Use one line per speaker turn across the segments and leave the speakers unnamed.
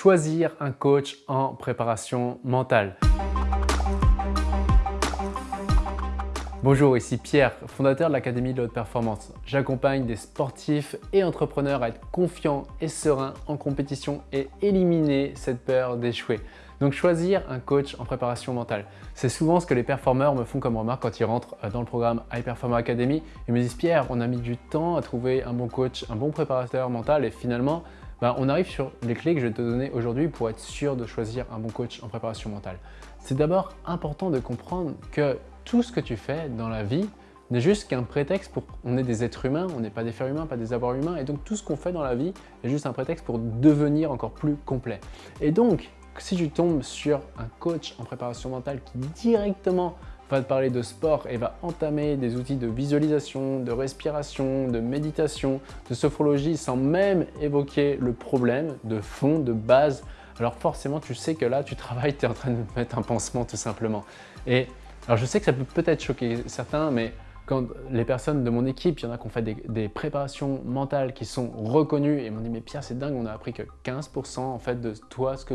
choisir un coach en préparation mentale. Bonjour, ici Pierre, fondateur de l'Académie de la Haute Performance. J'accompagne des sportifs et entrepreneurs à être confiants et sereins en compétition et éliminer cette peur d'échouer. Donc choisir un coach en préparation mentale. C'est souvent ce que les performeurs me font comme remarque quand ils rentrent euh, dans le programme High Performer Academy. Ils me disent « Pierre, on a mis du temps à trouver un bon coach, un bon préparateur mental et finalement, bah, on arrive sur les clés que je vais te donner aujourd'hui pour être sûr de choisir un bon coach en préparation mentale. C'est d'abord important de comprendre que tout ce que tu fais dans la vie n'est juste qu'un prétexte pour... On est des êtres humains, on n'est pas des fers humains, pas des avoirs humains, et donc tout ce qu'on fait dans la vie est juste un prétexte pour devenir encore plus complet. Et donc, si tu tombes sur un coach en préparation mentale qui directement va te parler de sport et va entamer des outils de visualisation, de respiration, de méditation, de sophrologie sans même évoquer le problème de fond, de base, alors forcément tu sais que là tu travailles, tu es en train de mettre un pansement tout simplement. Et alors je sais que ça peut peut-être choquer certains, mais quand les personnes de mon équipe, il y en a qui ont fait des, préparations mentales qui sont reconnues et m'ont dit « mais Pierre, c'est dingue, on a appris que 15% en fait de toi, ce que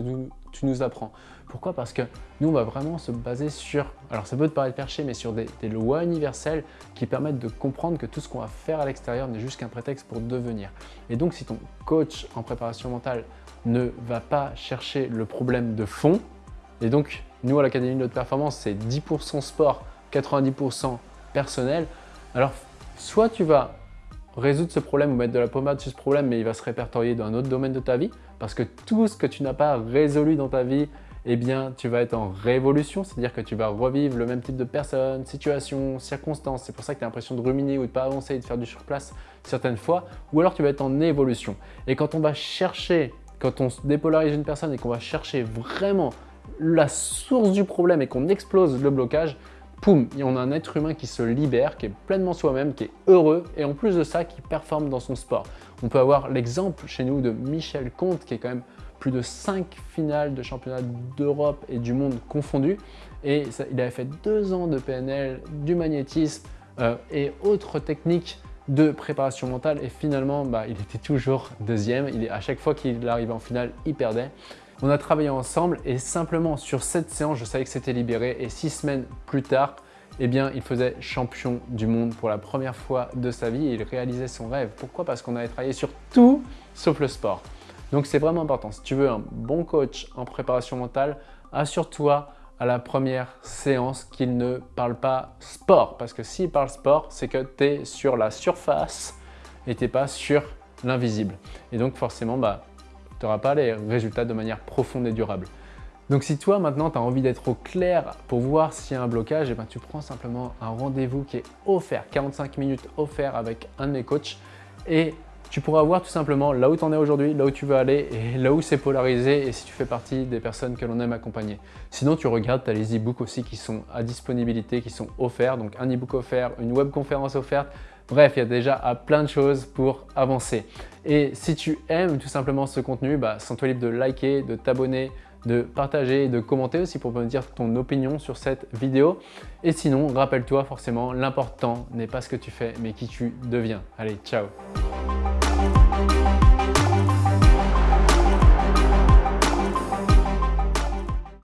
tu nous apprends ». Pourquoi? Parce que nous, on va vraiment se baser sur, alors ça peut te paraître perché, mais sur des, lois universelles qui permettent de comprendre que tout ce qu'on va faire à l'extérieur n'est juste qu'un prétexte pour devenir. Et donc, si ton coach en préparation mentale ne va pas chercher le problème de fond, et donc, nous, à l'Académie de haute performance, c'est 10% sport, 90% personnel. Alors, soit tu vas résoudre ce problème ou mettre de la pommade sur ce problème, mais il va se répertorier dans un autre domaine de ta vie, parce que tout ce que tu n'as pas résolu dans ta vie, eh bien, tu vas être en révolution, c'est-à-dire que tu vas revivre le même type de personnes, situations, circonstances. C'est pour ça que tu as l'impression de ruminer ou de pas avancer et de faire du surplace certaines fois, ou alors tu vas être en évolution. Et quand on va chercher, quand on dépolarise une personne et qu'on va chercher vraiment la source du problème et qu'on explose le blocage, poum, on a un être humain qui se libère, qui est pleinement soi-même, qui est heureux et en plus de ça, qui performe dans son sport. On peut avoir l'exemple chez nous de Michel Comte qui est quand même plus de 5 finales de championnat d'Europe et du monde confondus. Et il avait fait deux ans de PNL, du magnétisme euh, et autres techniques de préparation mentale et finalement bah, il était toujours deuxième. Il à chaque fois qu'il arrivait en finale, il perdait. On a travaillé ensemble et simplement sur cette séance, je savais que c'était libéré et six semaines plus tard, eh bien, il faisait champion du monde pour la première fois de sa vie et il réalisait son rêve. Pourquoi? Parce qu'on avait travaillé sur tout sauf le sport. Donc, c'est vraiment important. Si tu veux un bon coach en préparation mentale, assure-toi à la première séance qu'il ne parle pas sport. Parce que s'il parle sport, c'est que tu es sur la surface et tu pas sur l'invisible. Et donc, forcément, bah, n'auras pas les résultats de manière profonde et durable. Donc si toi maintenant tu as envie d'être au clair pour voir s'il y a un blocage, et eh ben, tu prends simplement un rendez-vous qui est offert, 45 minutes offert avec un de mes coachs et tu pourras voir tout simplement là où tu en es aujourd'hui, là où tu veux aller et là où c'est polarisé et si tu fais partie des personnes que l'on aime accompagner. Sinon, tu regardes, tu as les e-books aussi qui sont à disponibilité, qui sont offerts. Donc, un e-book offert, une webconférence offerte. Bref, il y a déjà plein de choses pour avancer. Et si tu aimes tout simplement ce contenu, bah, sens-toi libre de liker, de t'abonner, de partager et de commenter aussi pour me dire ton opinion sur cette vidéo. Et sinon, rappelle-toi forcément, l'important n'est pas ce que tu fais, mais qui tu deviens. Allez, ciao